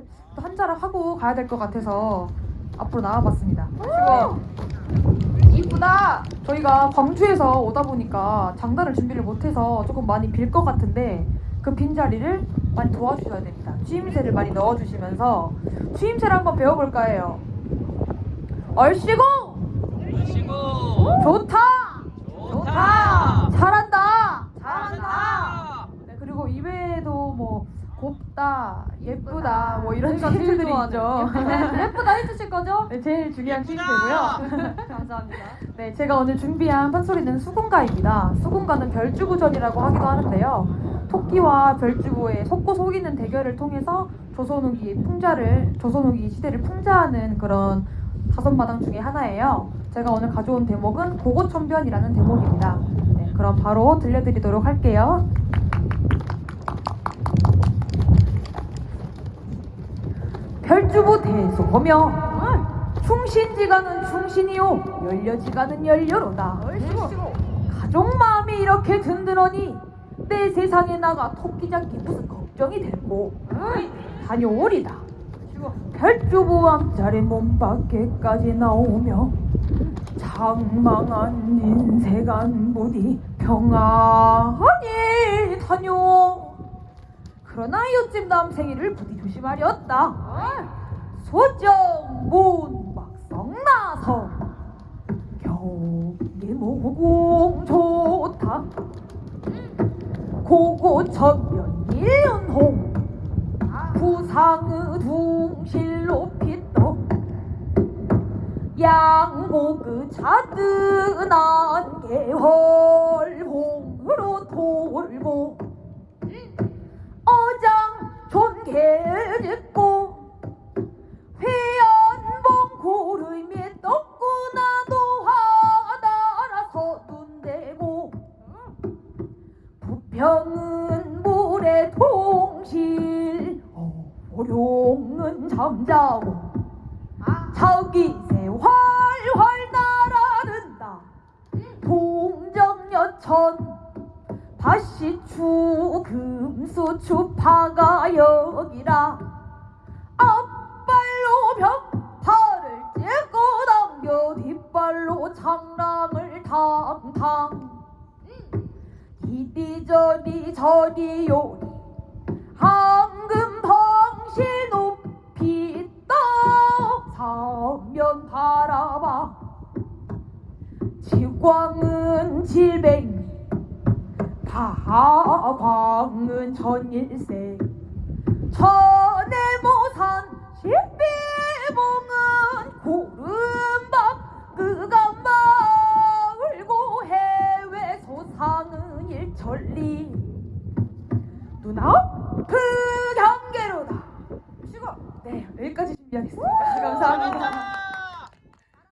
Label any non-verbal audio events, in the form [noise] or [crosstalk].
술을 또 한잔을 하고 가야 될 것 같아서 앞으로 나와봤습니다. 이쁘다. 저희가 광주에서 오다 보니까 장단을 준비를 못해서 조금 많이 빌 것 같은데 그 빈 자리를 많이 도와주셔야 됩니다. 추임새를 많이 넣어주시면서 추임새를 한번 배워볼까 해요. 얼씨구 좋다 좋다 잘한다 잘한다 네, 그리고 이외에도 뭐 예쁘다 뭐 이런 추임새들이 있죠. [laughs] 예쁘다 해주실 거죠? 네, 제일 중요한 예쁘다. 추임새고요. [laughs] 감사합니다. 네, 제가 오늘 준비한 판소리는 수군가입니다. 수군가는 별주부전이라고 하기도 하는데요. 토끼와 별주부의 속고 속이는 대결을 통해서 조선 후기 풍자를 조선 후기 시대를 풍자하는 그런 다섯 마당 중에 하나예요. 제가 오늘 가져온 대목은 고고천변이라는 대목입니다. 네, 그럼 바로 들려드리도록 할게요. 별주부 대소하며 충신지가는 충신이요 열려지가는 열려로다. 가족 마음이 이렇게 든든하니 내 세상에 나가 토끼 잡기 무슨 걱정이 되고 다녀오리다 별주부 암자리 몸 밖에까지 나오며 장망한 인세간 부디 평안히 다녀 그러나 이웃집 남생이를 부디 조심하렸다 소정 문박성 나서 경기 모공 좋다 고고천면 일연홍 부상의 둥실로 핏도 양곡의 자든한 어룡은 잠자고 자기새 활활 날아든다. 동정여천 바시추 금수추 파가 여기라. 앞발로 벽파를 찍고 당겨 뒷발로 장랑을 탕탕 이리저리 저리 요리 사면 바라봐. 지광은 질뱅이 다광은 천일세. 천해모산 십비봉은 구름밥 그가 마을고 해외 소상은 일천리. 누나 그 경계로다. 쉬고 네 여기까지 준비하겠습니다. 감사합니다